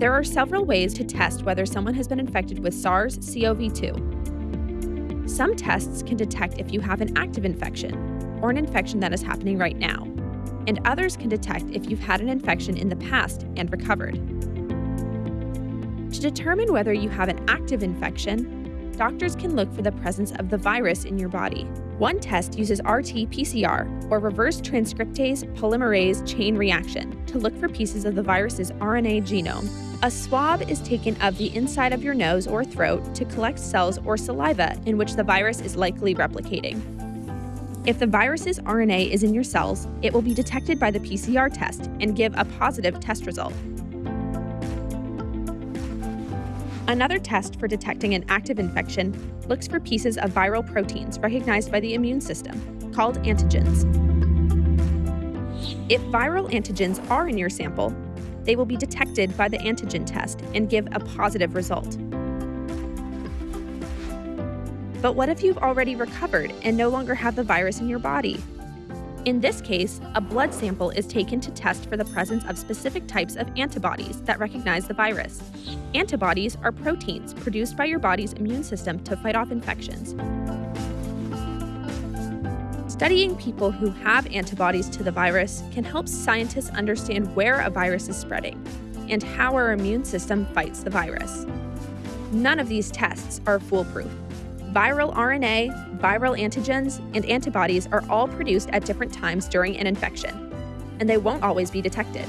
There are several ways to test whether someone has been infected with SARS CoV 2. Some tests can detect if you have an active infection or an infection that is happening right now, and others can detect if you've had an infection in the past and recovered. To determine whether you have an active infection, doctors can look for the presence of the virus in your body. One test uses RT PCR, or reverse transcriptase polymerase chain reaction, to look for pieces of the virus's RNA genome. A swab is taken of the inside of your nose or throat to collect cells or saliva in which the virus is likely replicating. If the virus's RNA is in your cells, it will be detected by the PCR test and give a positive test result. Another test for detecting an active infection looks for pieces of viral proteins recognized by the immune system, called antigens. If viral antigens are in your sample, they will be detected by the antigen test and give a positive result. But what if you've already recovered and no longer have the virus in your body? In this case, a blood sample is taken to test for the presence of specific types of antibodies that recognize the virus. Antibodies are proteins produced by your body's immune system to fight off infections. Studying people who have antibodies to the virus can help scientists understand where a virus is spreading and how our immune system fights the virus. None of these tests are foolproof. Viral RNA, viral antigens, and antibodies are all produced at different times during an infection, and they won't always be detected.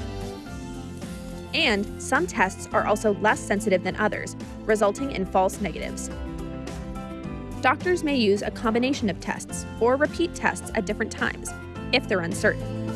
And some tests are also less sensitive than others, resulting in false negatives. Doctors may use a combination of tests or repeat tests at different times if they're uncertain.